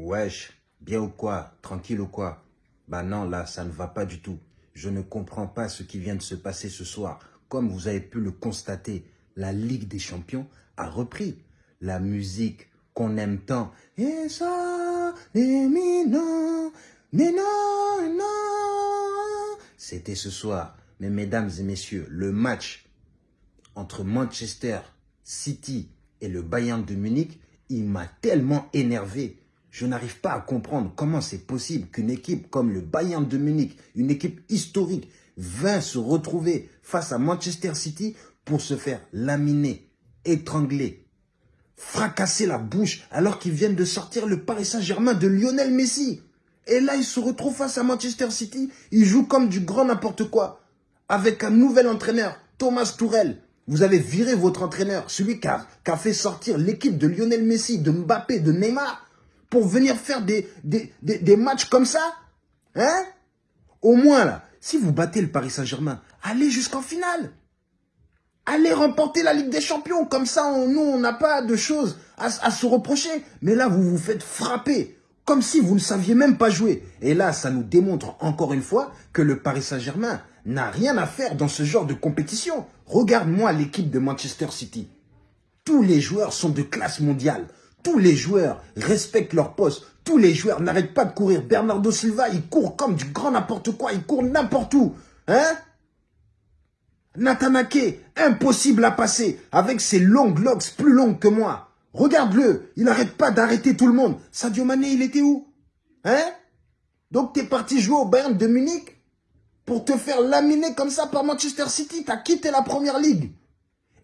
Wesh, bien ou quoi? Tranquille ou quoi? Bah non, là, ça ne va pas du tout. Je ne comprends pas ce qui vient de se passer ce soir. Comme vous avez pu le constater, la Ligue des Champions a repris la musique qu'on aime tant. Et ça, mais non, non. C'était ce soir. Mais mesdames et messieurs, le match entre Manchester City et le Bayern de Munich, il m'a tellement énervé. Je n'arrive pas à comprendre comment c'est possible qu'une équipe comme le Bayern de Munich, une équipe historique, vint se retrouver face à Manchester City pour se faire laminer, étrangler, fracasser la bouche alors qu'ils viennent de sortir le Paris Saint-Germain de Lionel Messi. Et là, ils se retrouvent face à Manchester City. Ils jouent comme du grand n'importe quoi. Avec un nouvel entraîneur, Thomas Tourel. Vous avez viré votre entraîneur, celui qui a, qui a fait sortir l'équipe de Lionel Messi, de Mbappé, de Neymar pour venir faire des, des, des, matchs comme ça Hein? Au moins, là, si vous battez le Paris Saint-Germain, allez jusqu'en finale. Allez remporter la Ligue des Champions. Comme ça, nous, on n'a pas de choses à, à, se reprocher. Mais là, vous vous faites frapper. Comme si vous ne saviez même pas jouer. Et là, ça nous démontre encore une fois que le Paris Saint-Germain n'a rien à faire dans ce genre de compétition. Regarde-moi l'équipe de Manchester City. Tous les joueurs sont de classe mondiale. Tous les joueurs respectent leur poste. Tous les joueurs n'arrêtent pas de courir. Bernardo Silva, il court comme du grand n'importe quoi. Il court n'importe où. Hein? Natanake, impossible à passer. Avec ses longues locks plus longues que moi. Regarde-le. Il n'arrête pas d'arrêter tout le monde. Sadio Mané, il était où? Hein? Donc, tu es parti jouer au Bayern de Munich pour te faire laminer comme ça par Manchester City. Tu as quitté la Première Ligue.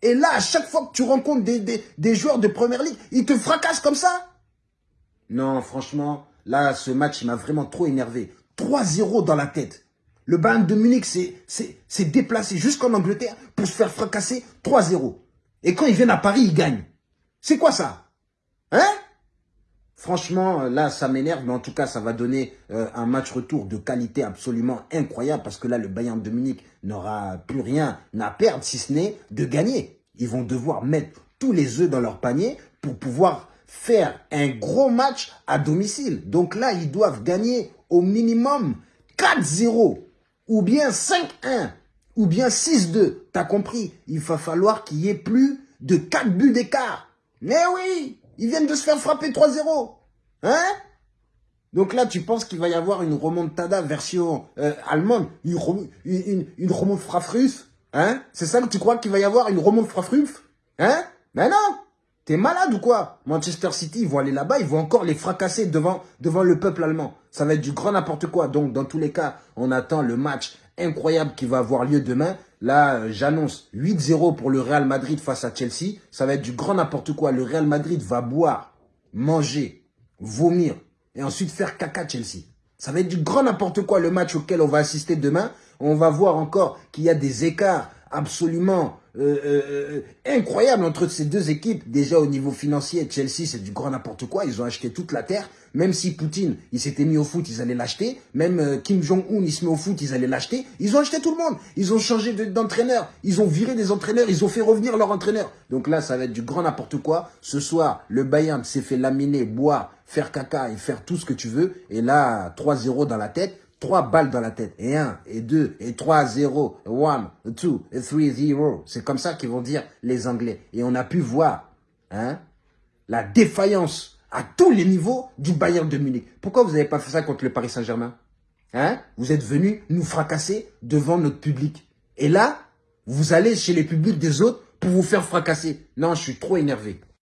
Et là, à chaque fois que tu rencontres des, joueurs de première ligue, ils te fracassent comme ça Non, franchement, là, ce match, il m'a vraiment trop énervé. 3-0 dans la tête. Le Bayern de Munich s'est déplacé jusqu'en Angleterre pour se faire fracasser 3-0. Et quand ils viennent à Paris, ils gagnent. C'est quoi ça? Hein? Franchement, là, ça m'énerve, mais en tout cas, ça va donner euh, un match retour de qualité absolument incroyable parce que là, le Bayern de Munich n'aura plus rien à perdre, si ce n'est de gagner. Ils vont devoir mettre tous les œufs dans leur panier pour pouvoir faire un gros match à domicile. Donc là, ils doivent gagner au minimum 4-0 ou bien 5-1 ou bien 6-2. T'as compris? Il va falloir qu'il y ait plus de 4 buts d'écart. Mais oui ils viennent de se faire frapper 3-0. Hein? Donc là, tu penses qu'il va y avoir une remontada version euh, allemande, une, une, une, Hein? C'est ça que tu crois qu'il va y avoir une remonte frafruf Hein? Mais non T'es malade ou quoi? Manchester City, ils vont aller là-bas, ils vont encore les fracasser devant le peuple allemand. Ça va être du grand n'importe quoi. Donc, dans tous les cas, on attend le match incroyable qui va avoir lieu demain. Là, euh, j'annonce 8-0 pour le Real Madrid face à Chelsea. Ça va être du grand n'importe quoi. Le Real Madrid va boire, manger, vomir et ensuite faire caca Chelsea. Ça va être du grand n'importe quoi le match auquel on va assister demain. On va voir encore qu'il y a des écarts absolument euh, euh, euh, incroyables entre ces deux équipes. Déjà au niveau financier, Chelsea, c'est du grand n'importe quoi. Ils ont acheté toute la terre. Même si Poutine, il s'était mis au foot, ils allaient l'acheter. Même Kim Jong-un, il se met au foot, ils allaient l'acheter. Ils ont acheté tout le monde. Ils ont changé d'entraîneur. ils ont viré des entraîneurs. Ils ont fait revenir leur entraîneur. Donc là, ça va être du grand n'importe quoi. Ce soir, le Bayern s'est fait laminer, boire, faire caca et faire tout ce que tu veux. Et là, 3-0 dans la tête trois balles dans la tête. Et un, et deux, et trois, zéro, one, two, three, zero. C'est comme ça qu'ils vont dire les Anglais. Et on a pu voir hein, la défaillance à tous les niveaux du Bayern de Munich. Pourquoi vous n'avez pas fait ça contre le Paris Saint-Germain hein? Vous êtes venus nous fracasser devant notre public. Et là, vous allez chez les publics des autres pour vous faire fracasser. Non, je suis trop énervé.